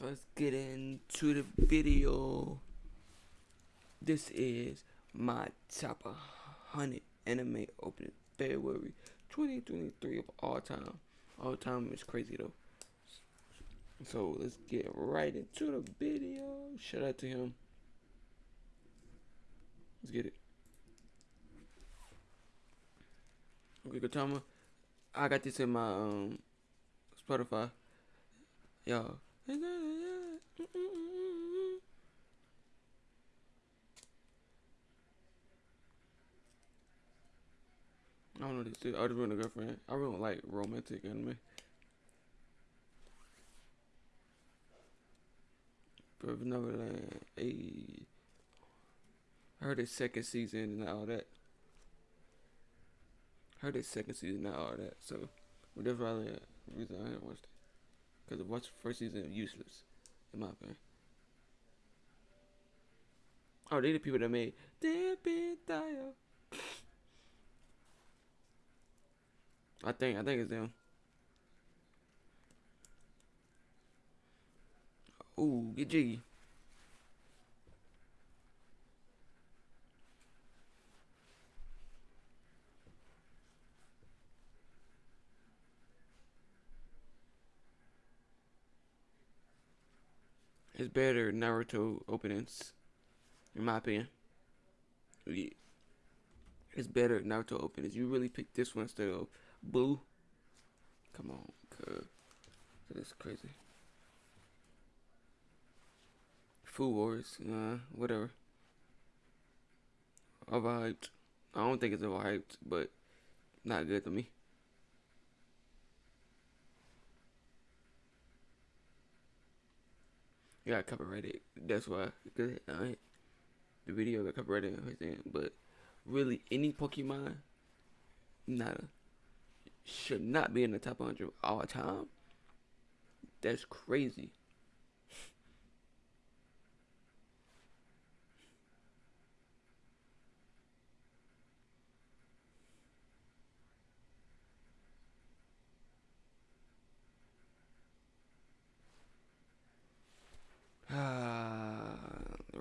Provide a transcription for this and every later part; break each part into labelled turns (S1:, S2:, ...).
S1: let's get into the video. This is my top 100 anime opening February 2023 of all time. All time is crazy though. So let's get right into the video. Shout out to him. Let's get it. Okay, Gintama. I got this in my um Spotify. Y'all. I don't know this is. I just want a girlfriend. I really don't like romantic anime. But Neverland, a I heard it's second season and all that. Heard it's second season and all that. So, whatever I reason I haven't watched it. Because the watch first season is useless, in my opinion. Oh, they the people that made Dial. I think I think it's them. Ooh, get jiggy. It's better Naruto openings, in my opinion. Yeah. It's better Naruto openings. You really picked this one instead of Blue. Come on, cuz. That's crazy. Food Wars, uh, whatever. Overhyped. I don't think it's overhyped, but not good to me. Got copyrighted. That's why. Cause uh, the video got copyrighted everything. But really, any Pokemon, nada, should not be in the top 100 all the time. That's crazy.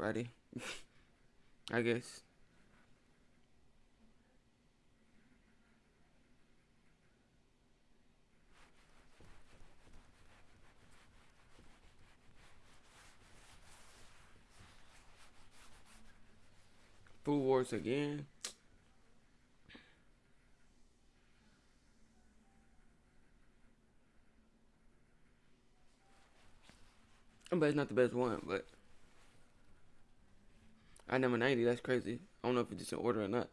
S1: Ready? I guess. Food Wars again. But it's not the best one, but I number 90, that's crazy. I don't know if it's just in order or not.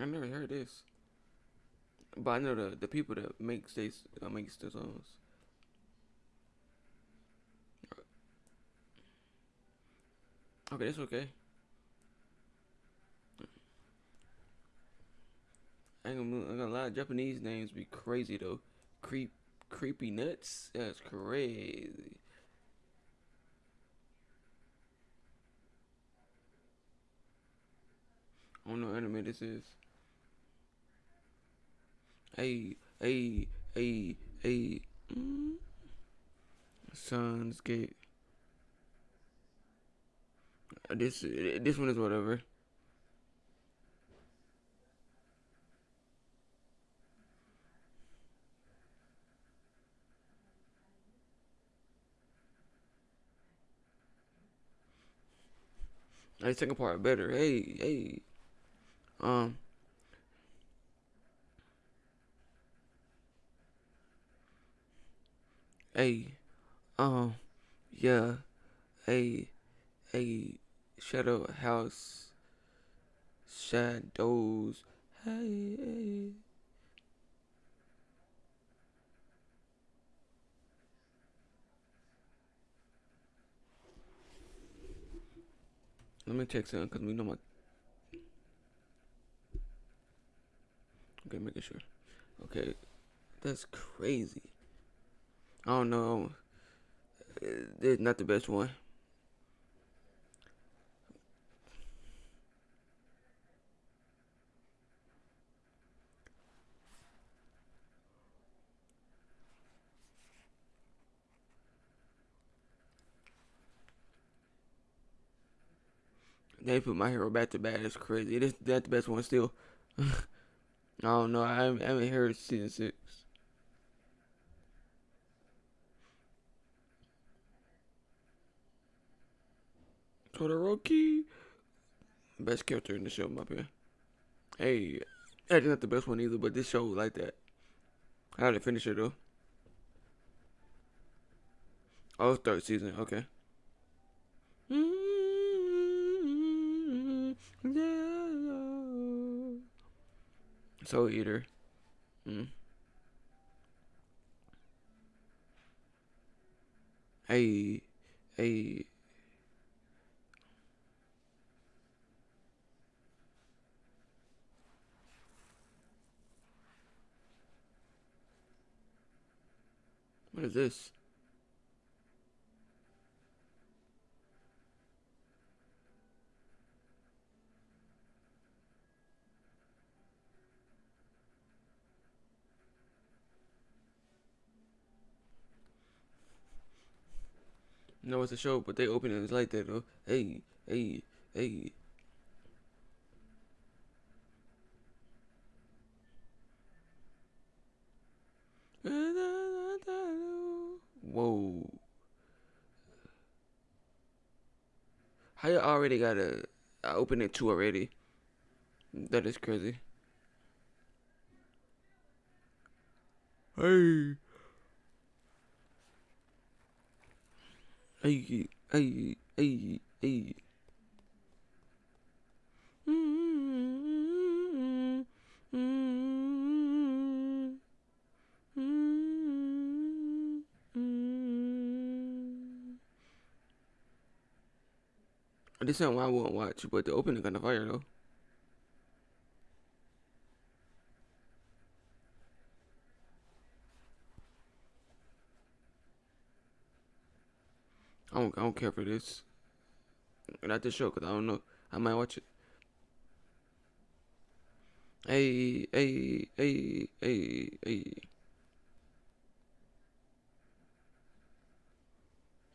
S1: I never heard this. But I know the the people that makes these uh, makes the songs. Okay, that's okay. I ain't gonna, I'm gonna lie, Japanese names be crazy though. Creep, creepy nuts. That's crazy. I don't know anime this is. Hey, hey, hey, hey. Mm. Steins;Gate. Uh, this this one is whatever. The second part better. Hey, hey. Um, hey, um, yeah, a, a shadow house, shadows, hey, hey. Let me check something because we know my Okay, making sure. Okay, that's crazy. I don't know. Uh, it's not the best one. They put my hero back to bad. It's crazy. It is not the best one still. I don't know. I haven't, I haven't heard season six. Todoroki, best character in the show, my opinion. Hey, that's not the best one either, but this show like that. I had to finish it though. Oh, third season. Okay. Mm-hmm. Soul Eater. Mm. Hey, hey. What is this? No, it's a show, but they open it It's like that though. Hey, hey, hey. Whoa. How you already got a... I opened it two already? That is crazy. Hey. Hey, hey, hey, hey. This ain't why I won't watch, but the opening kind of fire though. I don't, I don't care for this. Not this show, cause I don't know. I might watch it. Hey, hey, hey, hey, hey.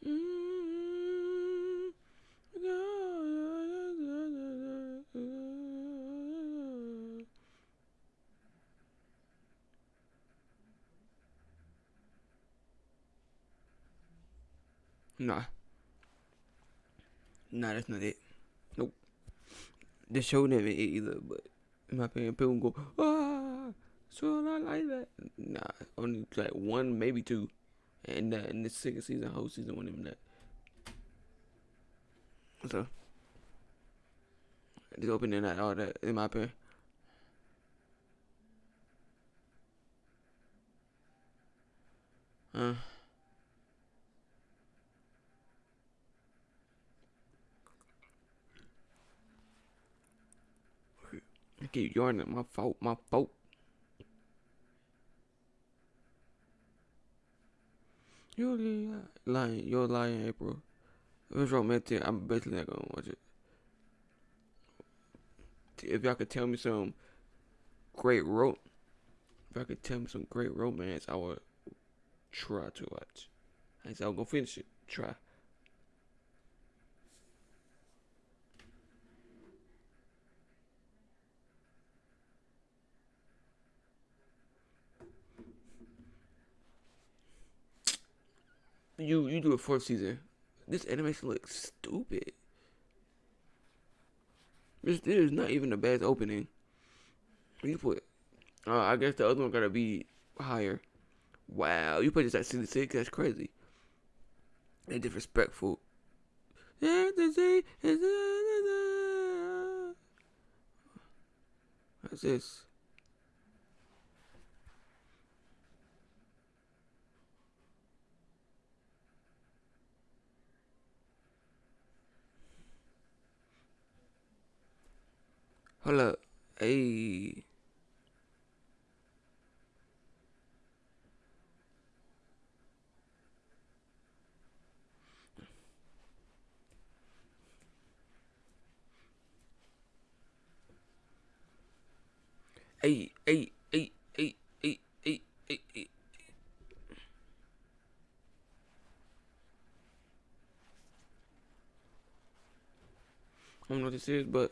S1: Mm. Nah. Nah, that's not it. Nope. The show never it either, but in my opinion, people go, ah, so I like that. Nah, only like one, maybe two. And uh, in the second season, whole season, one even that. So, just opening that, all that, in my opinion. Uh. I keep yawning. My fault. My fault. You're lying. You're lying, April. If it's romantic, I'm basically not gonna watch it. If y'all could tell me some great ro, if y'all could tell me some great romance, I would try to watch. I said I'll go finish it. Try. You you do a fourth season. This animation looks stupid. This, this is not even the best opening. You put, uh, I guess the other one gotta be higher. Wow, you put this at 66? That's crazy. And disrespectful. What's this? Hold up. Hey. Hey, hey, hey, hey, hey, hey, hey, hey. I don't know what this is, but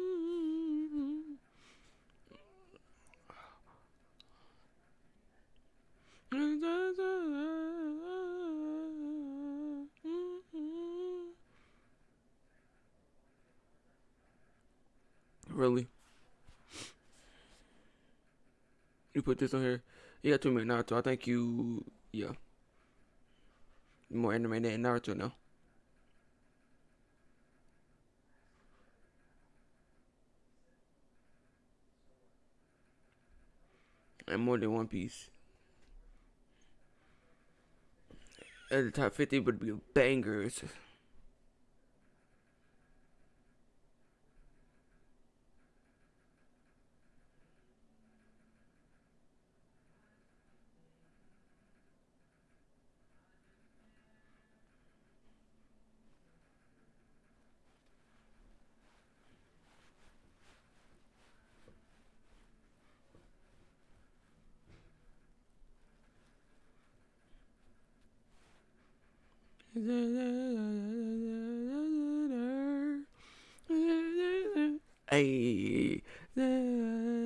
S1: You put this on here? You got two minute Naruto. I think you, yeah. More anime than Naruto now. And more than One Piece. At the top 50 would be bangers. Hey. Mm-hmm.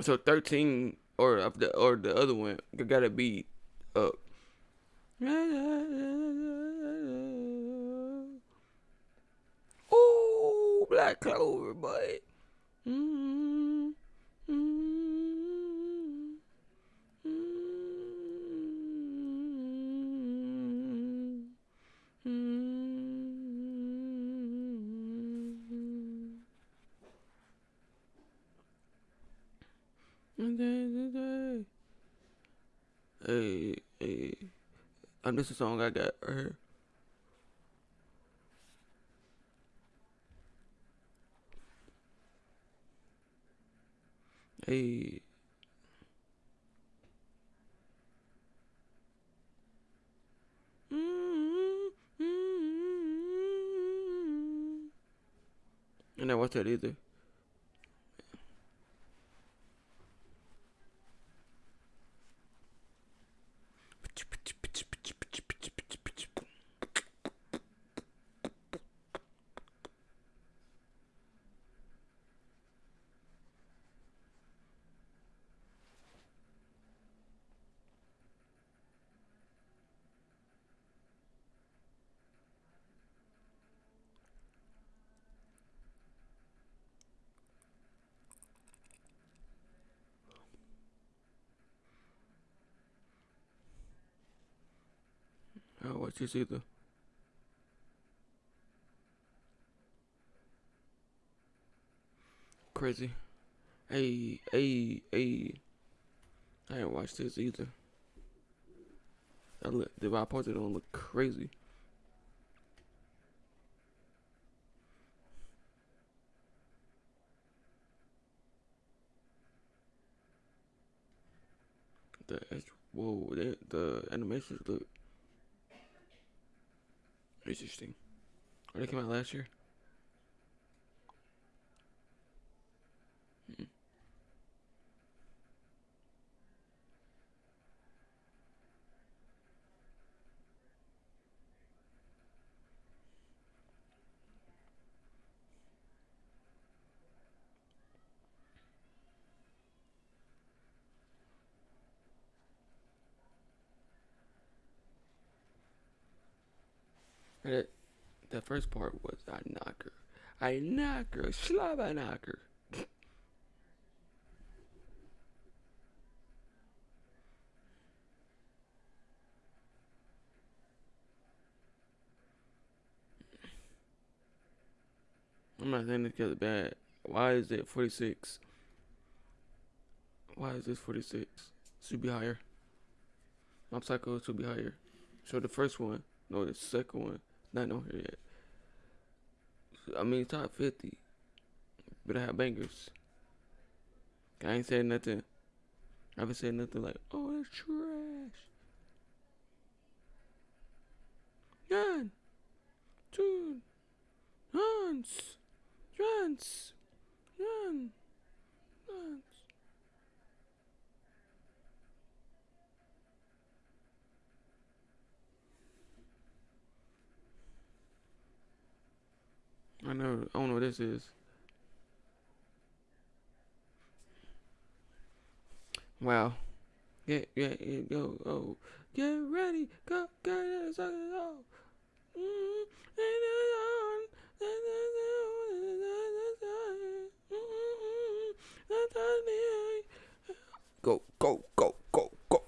S1: So 13 or the or the other one gotta be up. Ooh, Black Clover, boy. Mm-hmm. Mm-hmm. Hey, hey. Um, this is a song I got right here. Hey. And I watch that either. This either. Crazy. Hey, hey, hey. I didn't watch this either. I look, the I don't look crazy. The whoa, the, the animations look interesting. Oh, they came out last year. That the first part was I knock her. I knock her. Slap I knock her. I'm not saying this guy's bad Why is it 46? Why is this 46? Should be higher. Mob Psycho should be higher. So the first one, no, the second one, not on here yet. I mean, top 50. But I have bangers. I ain't saying nothing. I haven't said nothing like, oh, that's trash. Gun. Two. Hans. Hans. Gun. Hans. I know. I don't know what this is. Wow. Get, get, get, go, oh. Get ready, go, get it, suck it. Go, go, go, go, mm-hmm go.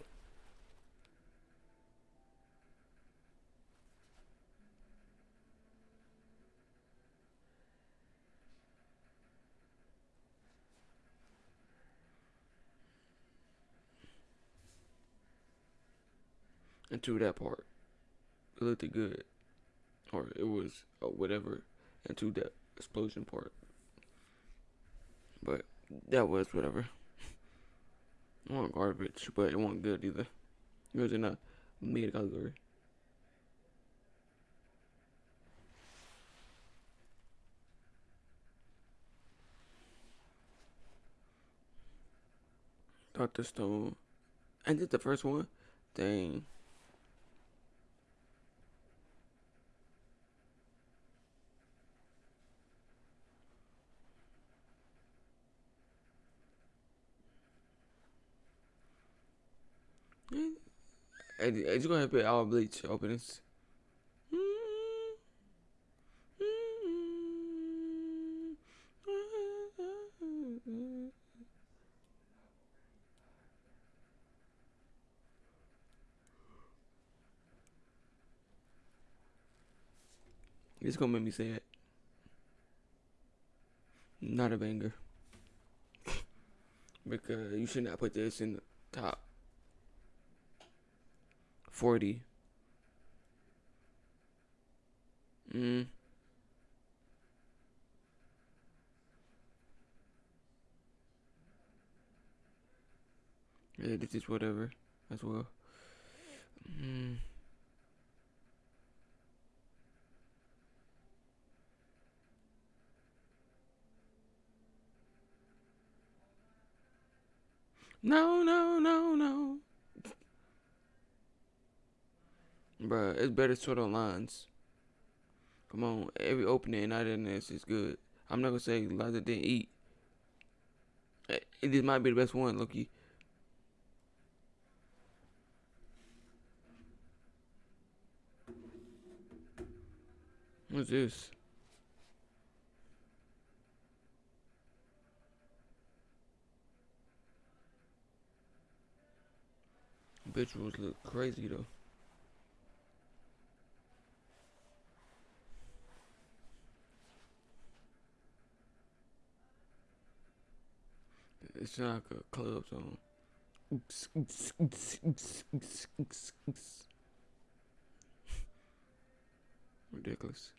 S1: Into that part. It looked good. Or it was or whatever into that explosion part. But that was whatever. It wasn't garbage, but it wasn't good either. It was in a mid category. Dr. Stone. And did the first one? Dang. Hey, hey, gonna put all bleach openings. It's gonna make me say it. Not a banger. because you should not put this in the top 40. Mm. Yeah, this is whatever as well. Mm. No, no, no, no. Bruh, it's better sort of lines. Come on, every opening out in this is good. I'm not gonna say LiSA didn't eat. Eh, this might be the best one, Loki. What's this? Visuals look crazy though. It's like a club song. Ridiculous.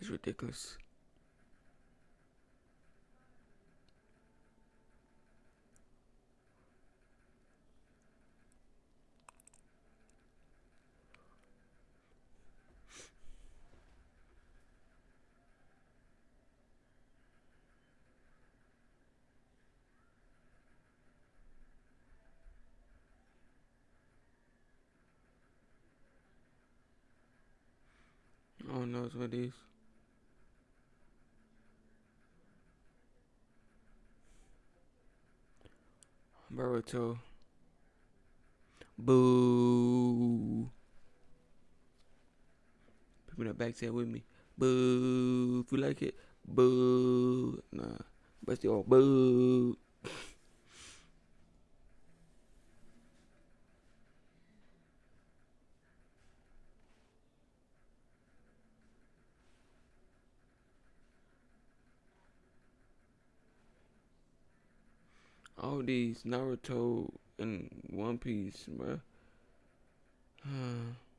S1: It's ridiculous. Oh no, it's of these. Boruto. Boo. People that back with me. Boo. If you like it, boo. Nah. But still, boo. These Naruto and One Piece, bro.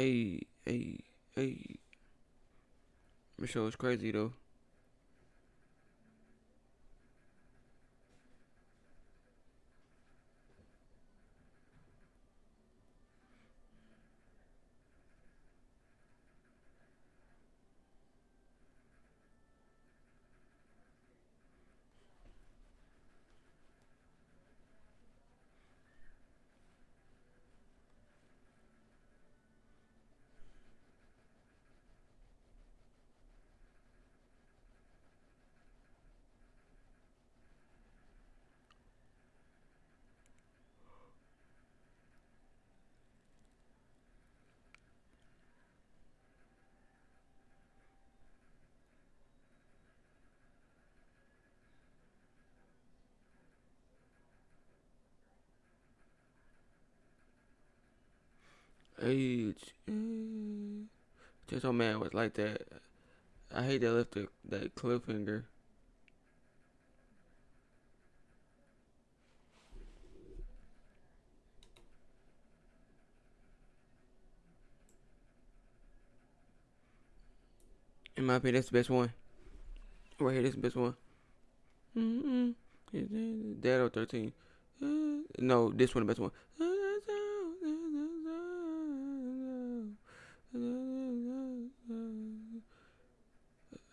S1: Hey, hey, hey. Michelle is crazy though. Age. Just so man was like that. I hate that left the, that cliffhanger. In my opinion, that's the best one. Right here, this the best one. Mm-hmm. Dad or 13. Uh, no, this one the best one.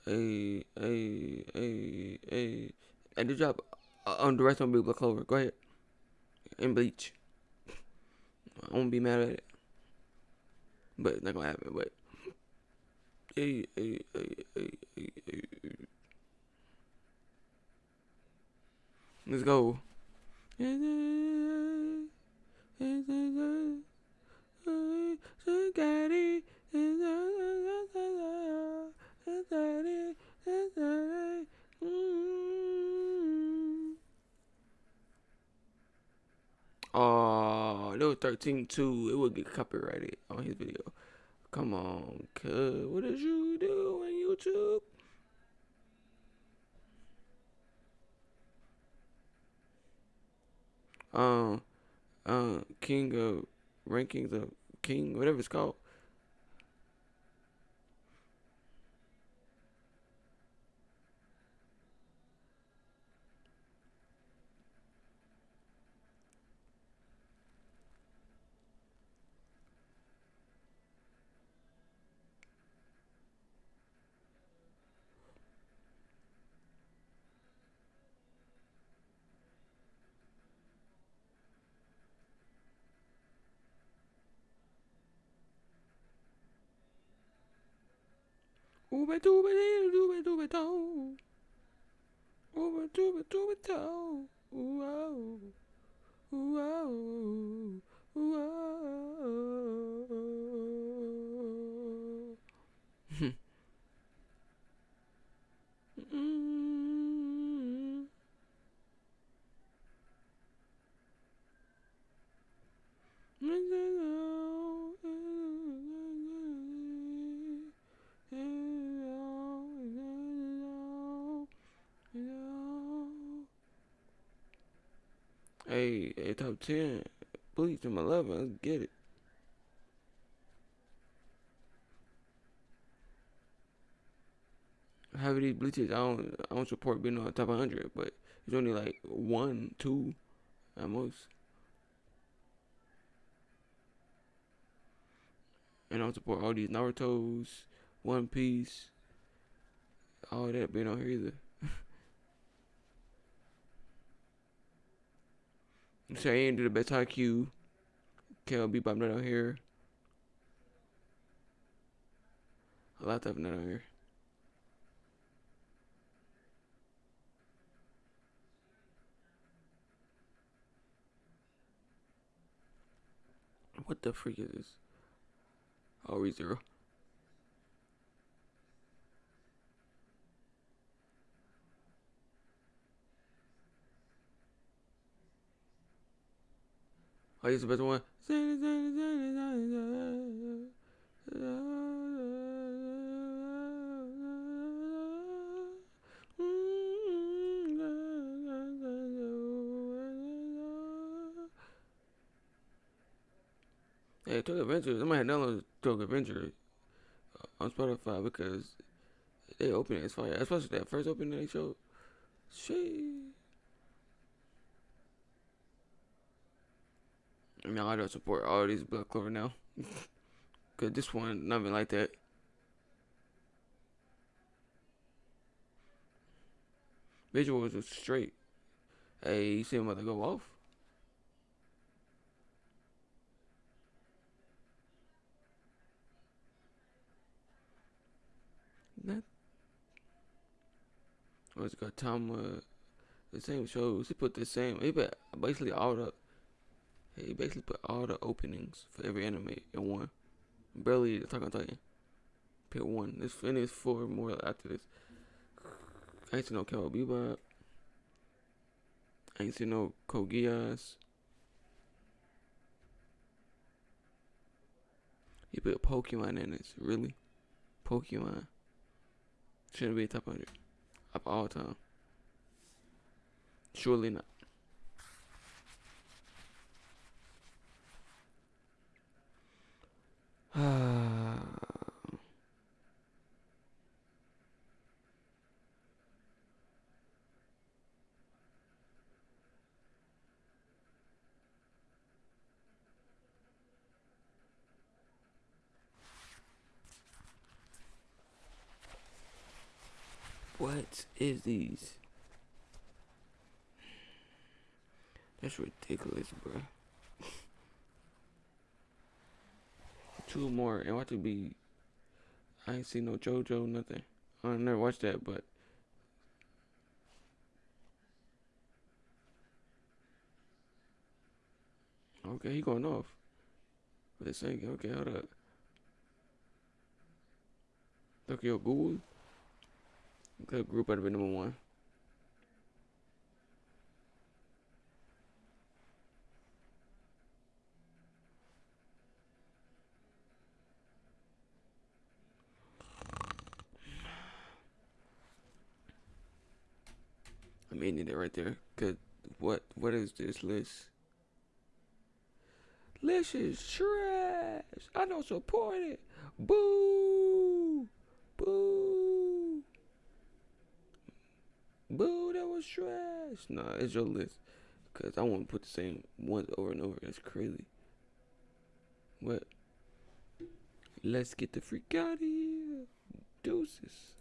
S1: Hey, hey, hey, hey. And the job on the rest of Black Clover. Go ahead. And Bleach. I won't be mad at it. But it's not gonna happen. But hey, hey, hey, hey, hey, hey. Let's go. Oh, there was 13 too. It would get copyrighted on his video. Come on, cuz. What did you do on YouTube? Um, uh, King of Rankings of King, whatever it's called. Ooba dooba dee dooba dooba doo. Ooba dooba dooba doo. Ooh oh. Ooh oh. Ooh oh. mm Hey, hey, top 10. Bleach from 11. Let's get it. Half of these bleaches, I don't, I don't support being on the top 100, but it's only like one, two at most. And I don't support all these Naruto's, One Piece, all that being on here either. So I ain't do the best IQ. But I'm not out here. A lot of that on here. What the freak is this? Oh, zero. Oh, he's the best one. Hey, Tokyo Adventure. I might have downloaded Tokyo Adventure uh, on Spotify because they opened it as fire. Especially that first opening they showed. Shit. I mean, I don't support all these Black Clover now. Cause this one, nothing like that. Visuals was straight. Hey, you see him about to go off? That. Oh, it's got Tom, the same shows. He put the same, he put basically all the he basically put all the openings for every anime in one. Barely Attack on Titan. Pick one. This finished four more after this. I ain't seen no Cowboy Bebop. I ain't seen no Geass. He put Pokemon in this. Really? Pokemon. Shouldn't be top 100 of all time. Surely not. what is these? That's ridiculous, bro. Two more. and ought to be. I ain't seen no JoJo, nothing. I never watched that, but. Okay, he going off. It's saying, okay, hold up. Tokyo Ghoul. Good group out of number one. I mean it right there. Cause what what is this list? List is trash. I don't support it. Boo! Boo! Boo! That was trash. Nah, it's your list. Cause I want to put the same ones over and over. That's crazy. What? Let's get the freak out of here. Deuces.